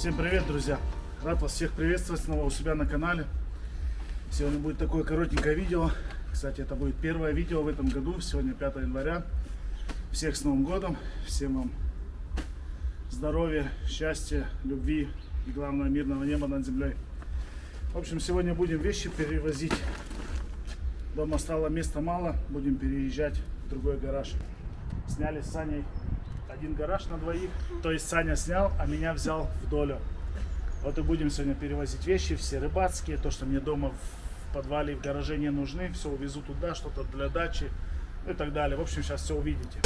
Всем привет, друзья! Рад вас всех приветствовать снова у себя на канале. Сегодня будет такое коротенькое видео. Кстати, это будет первое видео в этом году. Сегодня 5 января. Всех с Новым годом! Всем вам здоровья, счастья, любви и, главное, мирного неба над землей. В общем, сегодня будем вещи перевозить. Дома стало места мало, будем переезжать в другой гараж. Сняли с Саней один гараж на двоих. То есть Саня снял, а меня взял в долю. Вот и будем сегодня перевозить вещи, все рыбацкие, то, что мне дома в подвале и в гараже не нужны. Все увезу туда, что-то для дачи и так далее. В общем, сейчас все увидите.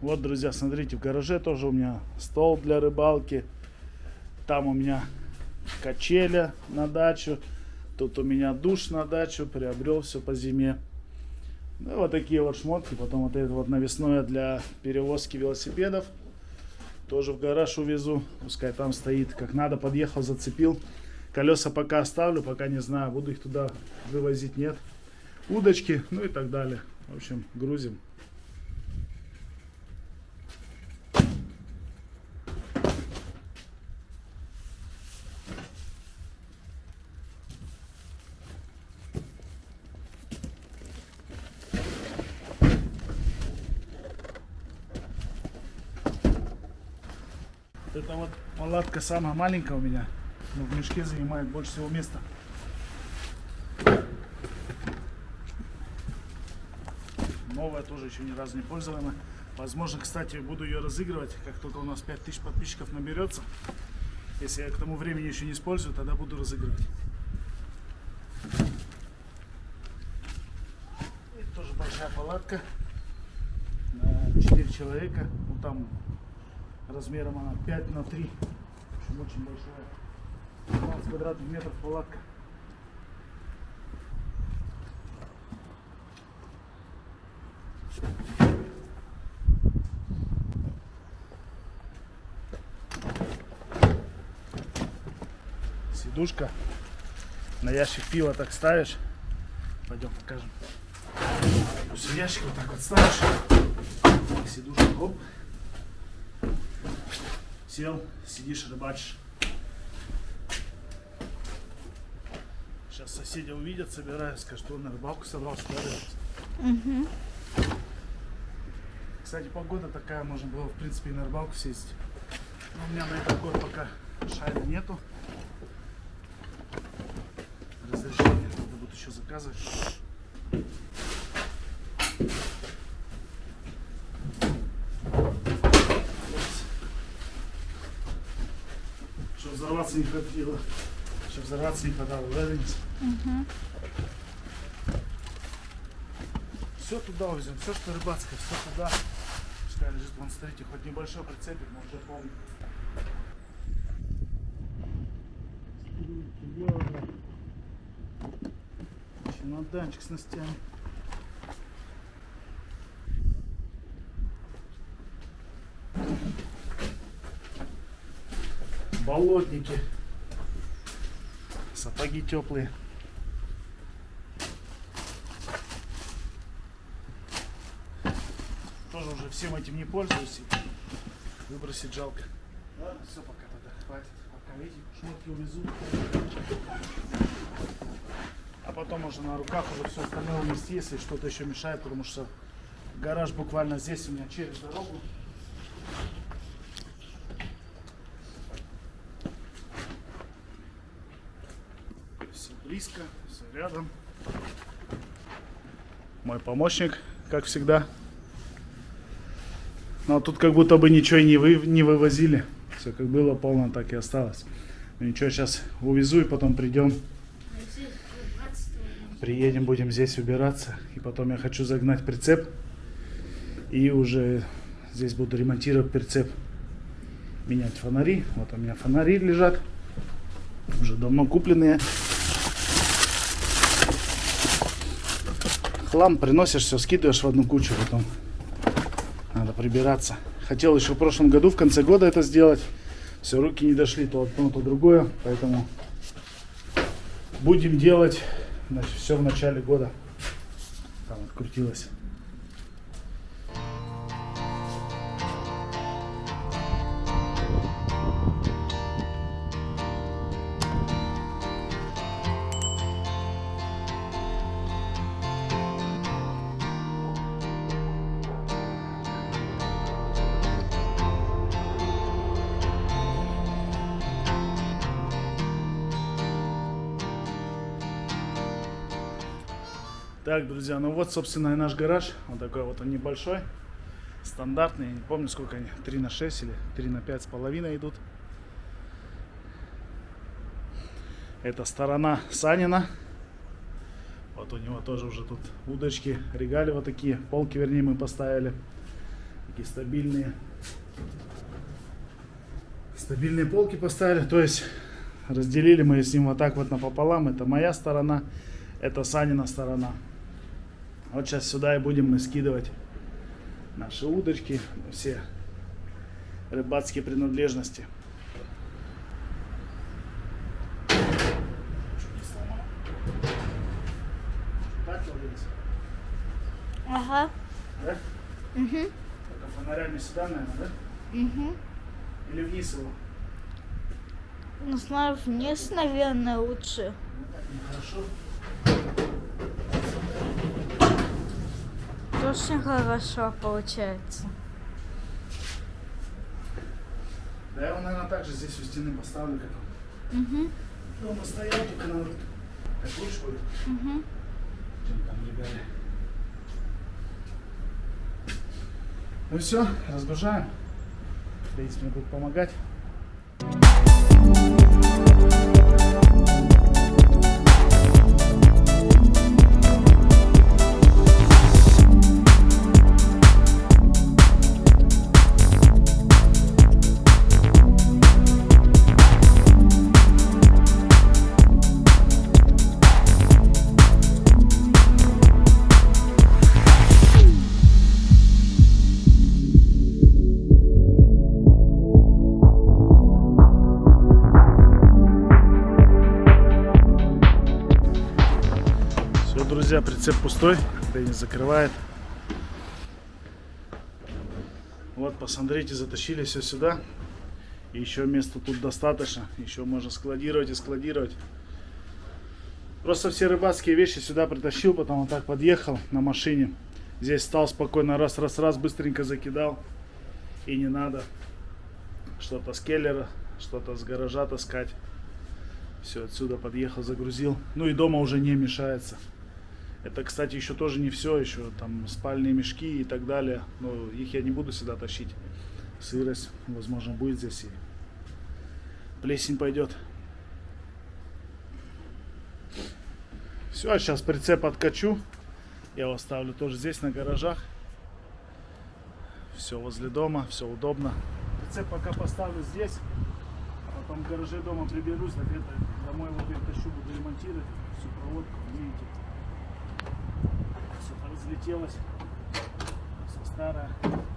Вот, друзья, смотрите, в гараже тоже у меня стол для рыбалки. Там у меня качеля на дачу. Тут у меня душ на дачу. Приобрел все по зиме. Ну, вот такие вот шмотки. Потом вот это вот навесное для перевозки велосипедов. Тоже в гараж увезу. Пускай там стоит. Как надо, подъехал, зацепил. Колеса пока оставлю, пока не знаю, буду их туда вывозить, нет. Удочки, ну и так далее. В общем, грузим. Это вот палатка самая маленькая у меня. Но в мешке занимает больше всего места. Новая тоже еще ни разу не пользована. Возможно, кстати, буду ее разыгрывать, как только у нас 5000 подписчиков наберется. Если я к тому времени еще не использую, тогда буду разыгрывать. И тоже большая палатка на 4 человека. Ну там размером она 5 на 3. Очень большая. 15 квадратных метров палатка. Сидушка. На ящик пива так ставишь. Пойдем покажем. Ящика вот так вот ставишь. Сидушка, оп сел, сидишь, рыбачишь. Сейчас соседи увидят, собирают, скажут, что он на рыбалку собрался, да, угу. Кстати, погода такая, можно было, в принципе, и на рыбалку съездить. Но у меня на этот год пока шайна нету. Разрешение надо будет еще заказывать. Хватило. Чтобы взорваться не хватало, да, Денис? Угу. Все туда увезем, все, что рыбацкое, все туда. Пускай лежит, вон, смотрите, хоть небольшой прицепик, может, я помню. Чемоданчик с ностями. Болотники. Сапоги теплые. Тоже уже всем этим не пользуюсь. Выбросить жалко. Ладно, все, пока тогда хватит. Пока эти шмотки увезу. А потом уже на руках уже все остальное унести, если что-то еще мешает, потому что гараж буквально здесь у меня через дорогу. Близко, все рядом. Мой помощник, как всегда. Но тут как будто бы ничего не, вы, не вывозили. Все как было полно, так и осталось. Но ничего, сейчас увезу и потом придем. Приедем, будем здесь убираться. И потом я хочу загнать прицеп. И уже здесь буду ремонтировать прицеп. Менять фонари. Вот у меня фонари лежат. Уже давно купленные. Хлам приносишь, все скидываешь в одну кучу, потом надо прибираться. Хотел еще в прошлом году, в конце года это сделать. Все, руки не дошли, то одно, то другое. Поэтому будем делать значит, все в начале года. Там открутилось. Так, друзья, ну вот, собственно, и наш гараж. Он такой вот он небольшой, стандартный. Не помню, сколько они, 3 на 6 или 3 на 5 с половиной идут. Это сторона Санина. Вот у него тоже уже тут удочки, регали вот такие, полки, вернее, мы поставили. Такие стабильные. Стабильные полки поставили, то есть разделили мы с ним вот так вот напополам. Это моя сторона, это Санина сторона. Вот сейчас сюда и будем мы скидывать наши удочки, все рыбацкие принадлежности. Так? Ага. Да? Угу. Только фонарями сюда, наверное, да? Угу. Или вниз его? Ну, знаю, вниз, наверное, лучше. Нехорошо. Очень хорошо получается. Да я его, наверное, также здесь у стены поставлю, как он Угу. дома стоял, только надо так лучше будет, Угу. чем там легали. Ну все, разгружаем. Денис мне будет помогать. Прицеп пустой. Денис закрывает. Вот, посмотрите, затащили все сюда. И еще места тут достаточно. Еще можно складировать и складировать. Просто все рыбацкие вещи сюда притащил, потом вот так подъехал на машине. Здесь стал спокойно, раз, раз, раз, быстренько закидал. И не надо что-то с келлера, что-то с гаража таскать. Все, отсюда подъехал, загрузил. Ну и дома уже не мешается. Это, кстати, еще тоже не все, еще там спальные мешки и так далее. Но их я не буду сюда тащить. Сырость, возможно, будет здесь и плесень пойдет. Все, сейчас прицеп откачу. Я его ставлю тоже здесь, на гаражах. Все возле дома, все удобно. Прицеп пока поставлю здесь. А потом в гараже дома приберусь, это домой его перетащу, буду ремонтировать всю проводку, видите. Все разлетелось. Все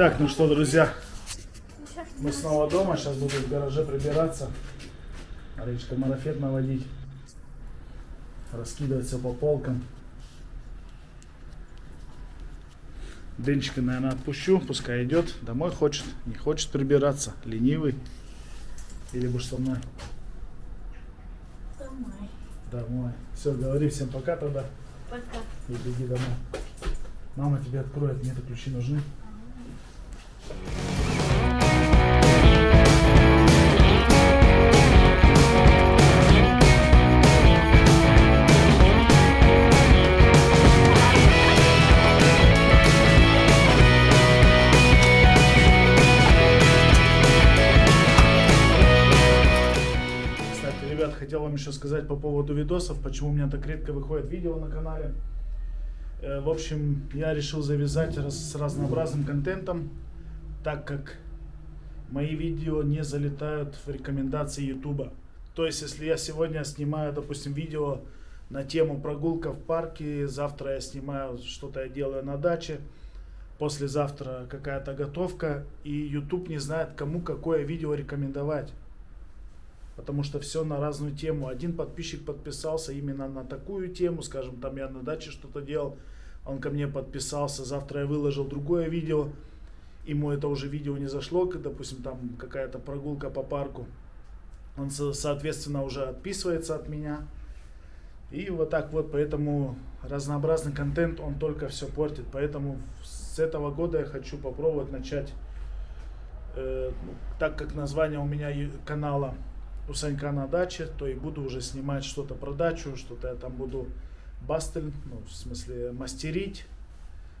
Так, ну что, друзья, мы снова дома. Сейчас буду в гараже прибираться. Речка марафет наводить. Раскидывать все по полкам. Денчика, наверное, отпущу. Пускай идет. Домой хочет. Не хочет прибираться. Ленивый. Или будешь со мной? Домой. Домой. Все, говори всем пока тогда. Пока. И беги домой. Мама тебе откроет. Мне-то ключи нужны. Ребят, хотел вам еще сказать по поводу видосов, почему у меня так редко выходит видео на канале. Э, В общем, я решил завязать с разнообразным контентом, так как мои видео не залетают в рекомендации YouTube. То есть, если я сегодня снимаю, допустим, видео на тему прогулка в парке, завтра я снимаю что-то я делаю на даче, послезавтра какая-то готовка, и YouTube не знает, кому какое видео рекомендовать. Потому что все на разную тему. Один подписчик подписался именно на такую тему, скажем, там я на даче что-то делал, он ко мне подписался, завтра я выложил другое видео, ему это уже видео не зашло, допустим, там какая-то прогулка по парку. Он, со- соответственно, уже отписывается от меня. И вот так вот, поэтому разнообразный контент, он только все портит. Поэтому с этого года я хочу попробовать начать, э, ну, так как название у меня канала у Санька на даче, то и буду уже снимать что-то про дачу, что-то я там буду бастель, ну, в смысле мастерить,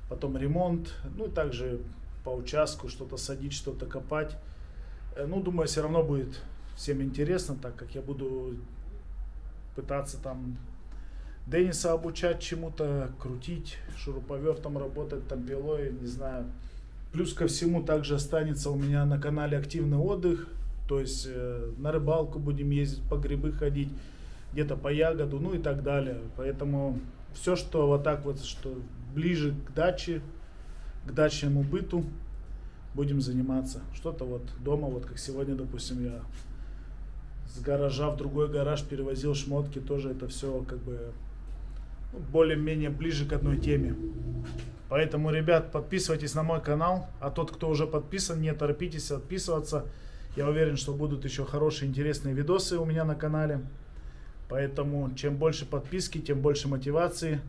потом ремонт, ну и также по участку что-то садить, что-то копать. Э, Ну, думаю, все равно будет всем интересно, так как я буду пытаться там Дениса обучать чему-то, крутить, шуруповертом работать, там пилой, не знаю. Плюс ко всему также останется у меня на канале активный отдых, то есть э, на рыбалку будем ездить, по грибы ходить, где-то по ягоду, ну и так далее. Поэтому все, что вот так вот, что ближе к даче, к дачному быту, будем заниматься. Что-то вот дома, вот как сегодня, допустим, я с гаража в другой гараж перевозил шмотки, тоже это все как бы ну, более-менее ближе к одной теме. Поэтому, ребят, подписывайтесь на мой канал, а тот, кто уже подписан, не торопитесь отписываться. Я уверен, что будут еще хорошие, интересные видосы у меня на канале. Поэтому, чем больше подписки, тем больше мотивации.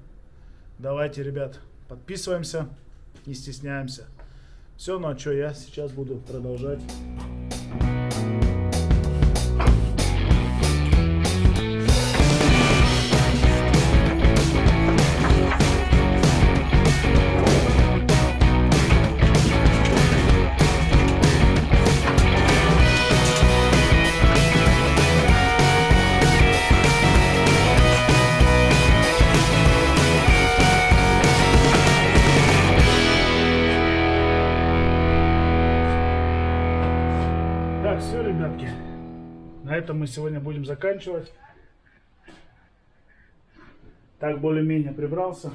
Давайте, ребят, подписываемся, не стесняемся. Все, ну а что, я сейчас буду продолжать. Этом мы сегодня будем заканчивать. Так, более-менее прибрался.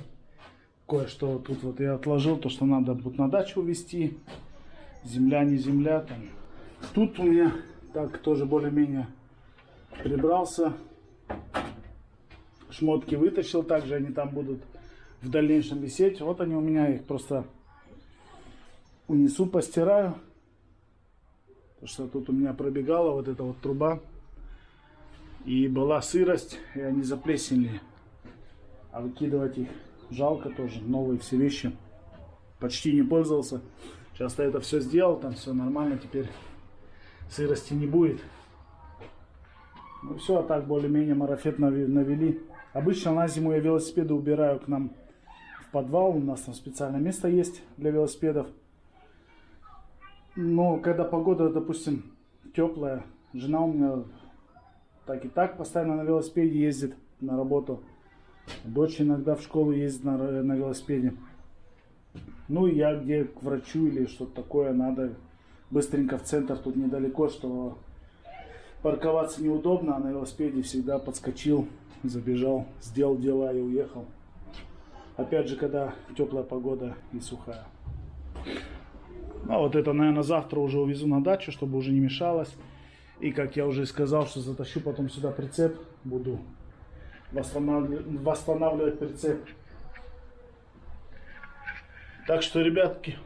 Кое-что тут вот я отложил, то, что надо будет на дачу увезти. Земля, не земля. Там. Тут у меня так тоже более-менее прибрался. Шмотки вытащил, также они там будут в дальнейшем висеть. Вот они у меня, их просто унесу, постираю. Потому что тут у меня пробегала вот эта вот труба. И была сырость, и они заплеснили. А выкидывать их жалко тоже. Новые все вещи. Почти не пользовался. Сейчас я это все сделал, там все нормально. Теперь сырости не будет. Ну все, а так более-менее марафет навели. Обычно на зиму я велосипеды убираю к нам в подвал. У нас там специальное место есть для велосипедов. Но когда погода, допустим, теплая, жена у меня так и так постоянно на велосипеде ездит на работу. Дочь иногда в школу ездит на, р- на велосипеде. Ну и я где к врачу или что-то такое надо быстренько в центр, тут недалеко, что парковаться неудобно, а на велосипеде всегда подскочил, забежал, сделал дела и уехал. Опять же, когда теплая погода и сухая. А вот это, наверное, завтра уже увезу на дачу, чтобы уже не мешалось. И, как я уже сказал, что затащу потом сюда прицеп, буду восстанавливать, восстанавливать прицеп. Так что, ребятки,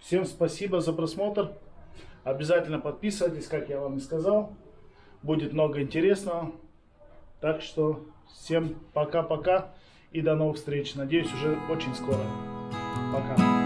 всем спасибо за просмотр. Обязательно подписывайтесь, как я вам и сказал. Будет много интересного. Так что, всем пока-пока и до новых встреч. Надеюсь, уже очень скоро. Пока.